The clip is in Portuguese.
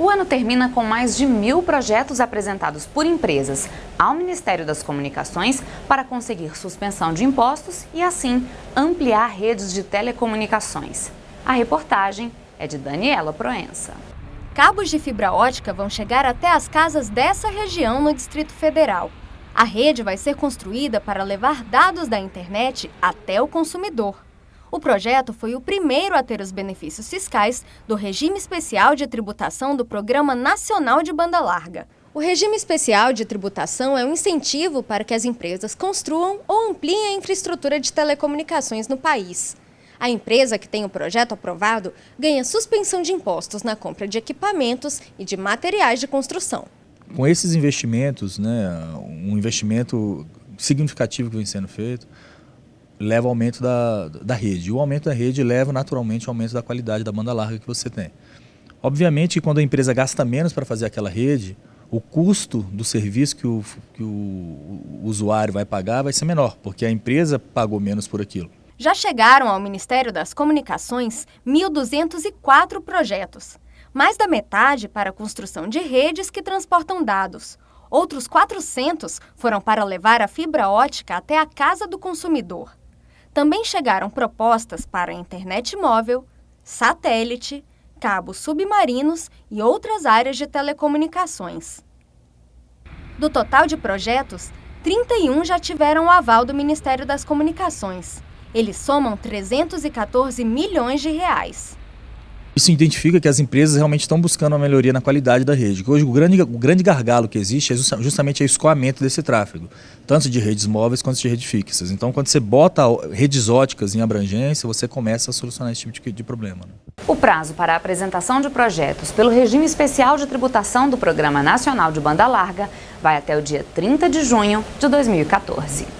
O ano termina com mais de mil projetos apresentados por empresas ao Ministério das Comunicações para conseguir suspensão de impostos e, assim, ampliar redes de telecomunicações. A reportagem é de Daniela Proença. Cabos de fibra ótica vão chegar até as casas dessa região no Distrito Federal. A rede vai ser construída para levar dados da internet até o consumidor. O projeto foi o primeiro a ter os benefícios fiscais do regime especial de tributação do Programa Nacional de Banda Larga. O regime especial de tributação é um incentivo para que as empresas construam ou ampliem a infraestrutura de telecomunicações no país. A empresa que tem o projeto aprovado ganha suspensão de impostos na compra de equipamentos e de materiais de construção. Com esses investimentos, né, um investimento significativo que vem sendo feito, leva ao aumento da, da rede. O aumento da rede leva naturalmente ao aumento da qualidade da banda larga que você tem. Obviamente, quando a empresa gasta menos para fazer aquela rede, o custo do serviço que o, que o usuário vai pagar vai ser menor, porque a empresa pagou menos por aquilo. Já chegaram ao Ministério das Comunicações 1.204 projetos, mais da metade para a construção de redes que transportam dados. Outros 400 foram para levar a fibra ótica até a casa do consumidor. Também chegaram propostas para internet móvel, satélite, cabos submarinos e outras áreas de telecomunicações. Do total de projetos, 31 já tiveram o aval do Ministério das Comunicações. Eles somam 314 milhões de reais. Isso identifica que as empresas realmente estão buscando uma melhoria na qualidade da rede. Hoje o grande, o grande gargalo que existe é justamente o escoamento desse tráfego, tanto de redes móveis quanto de redes fixas. Então quando você bota redes óticas em abrangência, você começa a solucionar esse tipo de, de problema. Né? O prazo para a apresentação de projetos pelo regime especial de tributação do Programa Nacional de Banda Larga vai até o dia 30 de junho de 2014.